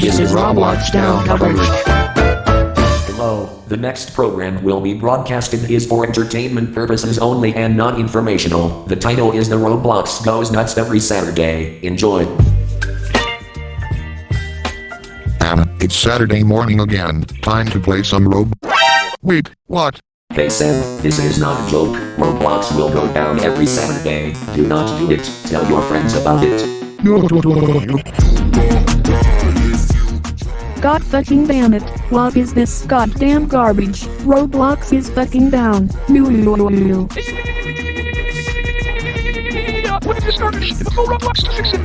This is Roblox Down coverage. Hello, the next program will be broadcasted is for entertainment purposes only and not informational. The title is The Roblox Goes Nuts every Saturday. Enjoy. Anna, it's Saturday morning again. Time to play some Rob. Wait, what? Hey Sam, this is not a joke. Roblox will go down every Saturday. Do not do it. Tell your friends about it. God fucking damn it. What is this goddamn garbage? Roblox is fucking down. Moo. What is this garbage? Call Roblox to fix it.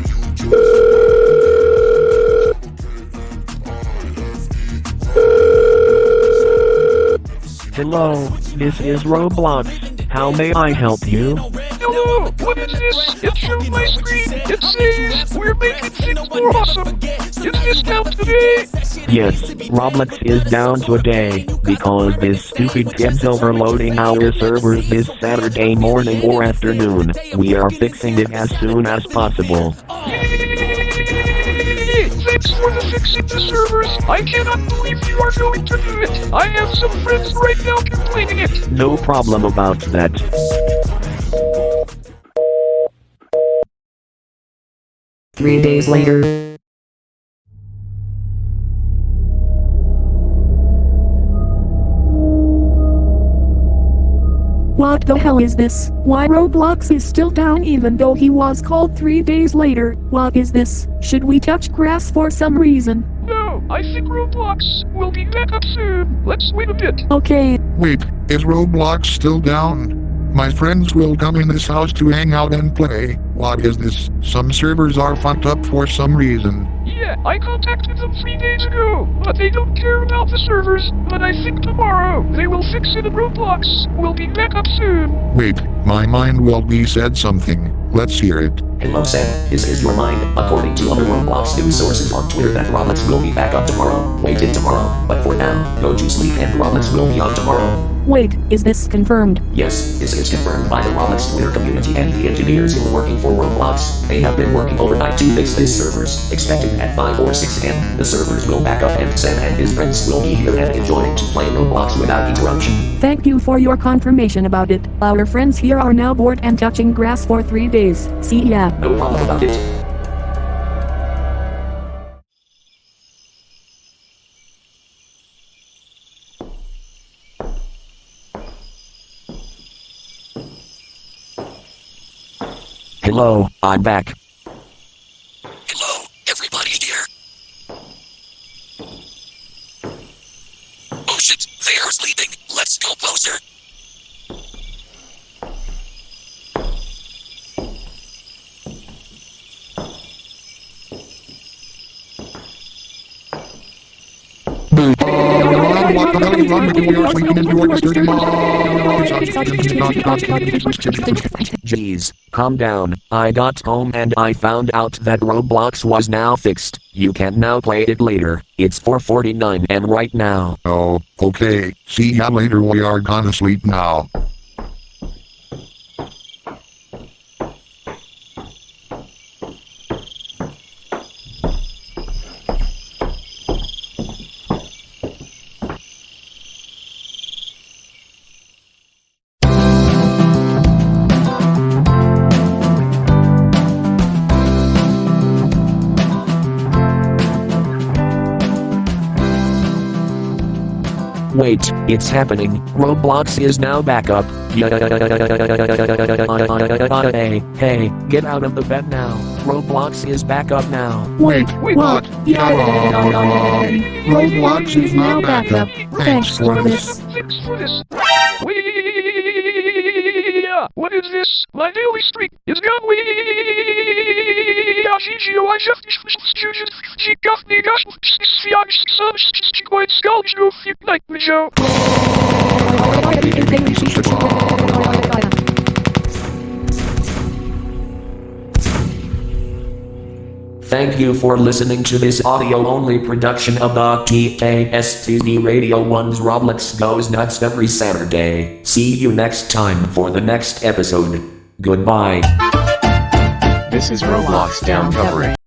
Hello, this is Roblox. How may I help you? Hello, what is this? It shows my screen. It says we're making things more awesome. Is this down today? Yes, Roblox is down today because this stupid kid's overloading our servers this Saturday morning or afternoon. We are fixing it as soon as possible. Thanks for the fixing the servers. I cannot believe you are going to do it. I have some friends right now complaining it. No problem about that. Three days later. What the hell is this? Why Roblox is still down even though he was called three days later? What is this? Should we touch grass for some reason? No, I think Roblox will be back up soon. Let's wait a bit. Okay, Wait, is Roblox still down? My friends will come in this house to hang out and play. What is this? Some servers are fucked up for some reason. Yeah, I contacted them three days ago, but they don't care about the servers. But I think tomorrow they will fix it in Roblox. We'll be back up soon. Wait, my mind will be said something. Let's hear it. Hello Sam, this is your mind. According to other Roblox news sources on Twitter that Roblox will be back up tomorrow. Wait till tomorrow. But for now, go to sleep and Roblox will be on tomorrow. Wait, is this confirmed? Yes, this is confirmed by the Roblox Twitter community and the engineers who are working for Roblox. They have been working overnight to fix these servers. Expected at 5 or 6 a.m., the servers will back up and Sam and his friends will be here and enjoying to play Roblox without interruption. Thank you for your confirmation about it. Our friends here are now bored and touching grass for three days. See ya. No problem about it. Hello, I'm back. Hello, everybody here. Oh shit, they are sleeping. Let's go closer. Jeez, calm down. I got home and I found out that Roblox was now fixed. You can now play it later. It's 4:49 am right now. Oh, okay. See ya later. We are gonna sleep now. Wait, it's happening. Roblox is now back up. Hey, hey, get out of the bed now. Roblox is back up now. Wait, Wait, what? Yeah. Roblox is now back up. Thanks for this. Thanks for this. What is this? My daily streak is gone. Wee! Thank you for listening to this audio only production of the TKSTD Radio 1's Roblox Goes Nuts every Saturday. See you next time for the next episode. Goodbye. This is Roblox down covering.